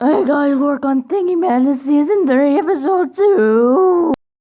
I gotta work on Thingy Man in Season 3, Episode 2.